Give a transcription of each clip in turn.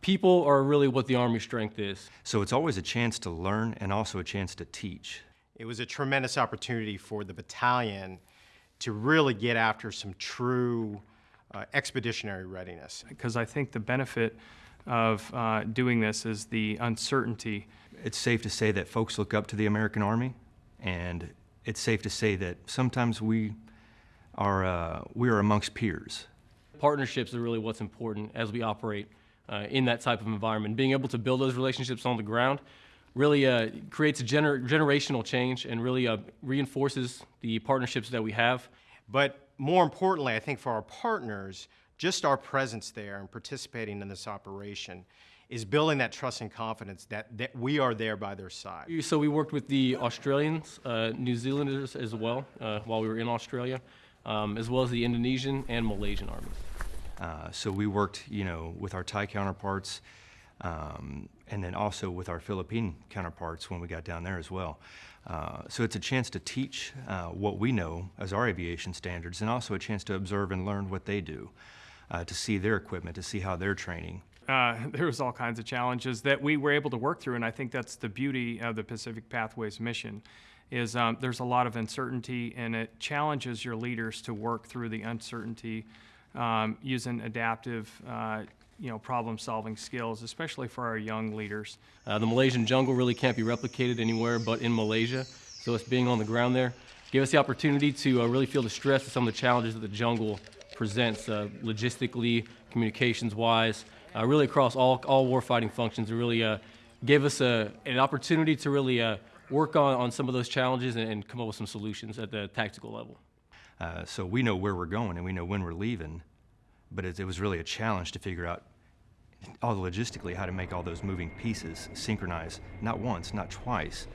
People are really what the Army strength is. So it's always a chance to learn and also a chance to teach. It was a tremendous opportunity for the battalion to really get after some true uh, expeditionary readiness. because I think the benefit of uh, doing this is the uncertainty. It's safe to say that folks look up to the American Army, and it's safe to say that sometimes we are, uh, we are amongst peers. Partnerships are really what's important as we operate uh, in that type of environment. Being able to build those relationships on the ground really uh, creates a gener generational change and really uh, reinforces the partnerships that we have. But more importantly, I think for our partners, just our presence there and participating in this operation is building that trust and confidence that, that we are there by their side. So we worked with the Australians, uh, New Zealanders as well uh, while we were in Australia, um, as well as the Indonesian and Malaysian armies. Uh, so we worked, you know, with our Thai counterparts, um, and then also with our Philippine counterparts when we got down there as well. Uh, so it's a chance to teach uh, what we know as our aviation standards, and also a chance to observe and learn what they do, uh, to see their equipment, to see how they're training. Uh, there was all kinds of challenges that we were able to work through, and I think that's the beauty of the Pacific Pathways mission. Is um, there's a lot of uncertainty, and it challenges your leaders to work through the uncertainty um, using adaptive, uh, you know, problem-solving skills, especially for our young leaders. Uh, the Malaysian jungle really can't be replicated anywhere but in Malaysia, so us being on the ground there gave us the opportunity to uh, really feel the stress of some of the challenges that the jungle presents, uh, logistically, communications-wise, uh, really across all, all warfighting functions. It really uh, gave us a, an opportunity to really work on, on some of those challenges and, and come up with some solutions at the tactical level. Uh, so we know where we're going and we know when we're leaving, but it, it was really a challenge to figure out all the logistically how to make all those moving pieces synchronize, not once, not twice,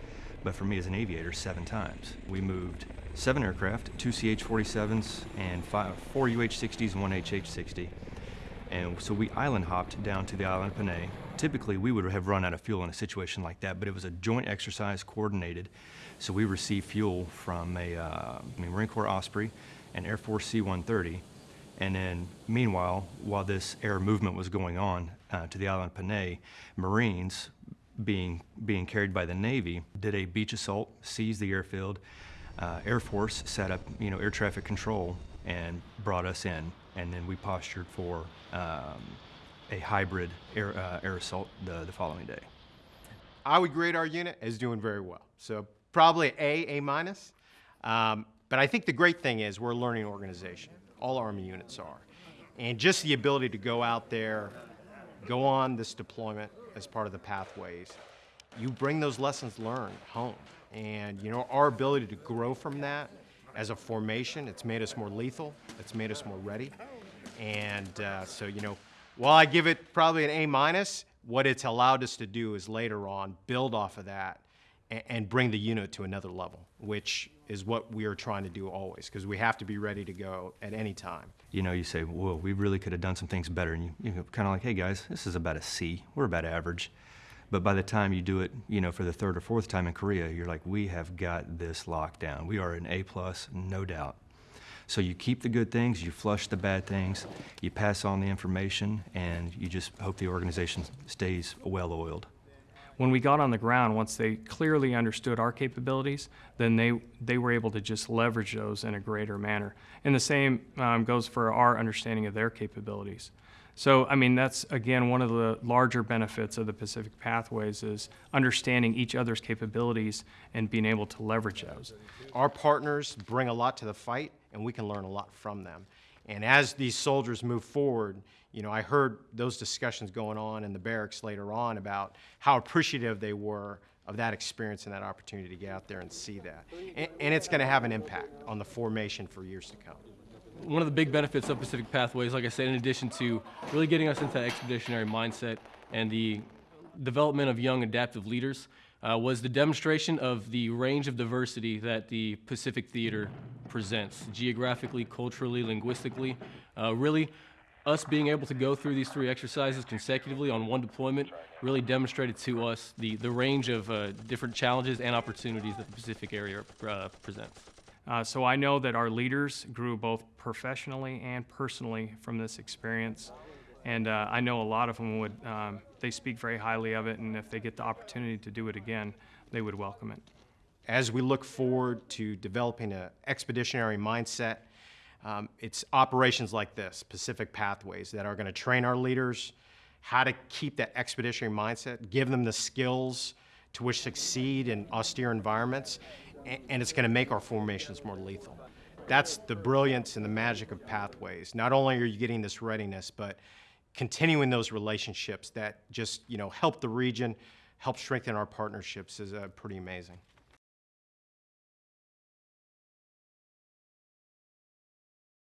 but for me as an aviator, seven times. We moved seven aircraft, two CH-47s and five, four UH-60s and one HH-60. And so we island hopped down to the island of Panay. Typically, we would have run out of fuel in a situation like that, but it was a joint exercise coordinated. So we received fuel from a uh, Marine Corps Osprey and Air Force C-130. And then, meanwhile, while this air movement was going on uh, to the island of Panay, Marines, being, being carried by the Navy, did a beach assault, seized the airfield. Uh, air Force set up, you know, air traffic control and brought us in. And then we postured for um, a hybrid air, uh, air assault the, the following day. I would grade our unit as doing very well. So probably A, A minus. Um, but I think the great thing is we're a learning organization. All Army units are. And just the ability to go out there, go on this deployment as part of the pathways, you bring those lessons learned home. And you know, our ability to grow from that as a formation, it's made us more lethal, it's made us more ready. And uh, so, you know, while I give it probably an A minus, what it's allowed us to do is later on build off of that and, and bring the unit to another level, which is what we are trying to do always, because we have to be ready to go at any time. You know, you say, whoa, we really could have done some things better. And you, you're kind of like, hey guys, this is about a C. We're about average. But by the time you do it, you know, for the third or fourth time in Korea, you're like, we have got this locked down. We are an A plus, no doubt. So you keep the good things, you flush the bad things, you pass on the information, and you just hope the organization stays well oiled. When we got on the ground, once they clearly understood our capabilities, then they, they were able to just leverage those in a greater manner. And the same um, goes for our understanding of their capabilities. So, I mean, that's again one of the larger benefits of the Pacific Pathways is understanding each other's capabilities and being able to leverage those. Our partners bring a lot to the fight, and we can learn a lot from them. And as these soldiers move forward, you know, I heard those discussions going on in the barracks later on about how appreciative they were of that experience and that opportunity to get out there and see that. And, and it's going to have an impact on the formation for years to come one of the big benefits of Pacific Pathways, like I said, in addition to really getting us into that expeditionary mindset and the development of young adaptive leaders, uh, was the demonstration of the range of diversity that the Pacific Theater presents, geographically, culturally, linguistically. Uh, really, us being able to go through these three exercises consecutively on one deployment really demonstrated to us the, the range of uh, different challenges and opportunities that the Pacific area uh, presents. Uh, so I know that our leaders grew both professionally and personally from this experience. And uh, I know a lot of them would, um, they speak very highly of it, and if they get the opportunity to do it again, they would welcome it. As we look forward to developing an expeditionary mindset, um, it's operations like this, Pacific Pathways, that are going to train our leaders how to keep that expeditionary mindset, give them the skills to which succeed in austere environments, and it's going to make our formations more lethal. That's the brilliance and the magic of Pathways. Not only are you getting this readiness, but continuing those relationships that just you know help the region, help strengthen our partnerships is uh, pretty amazing.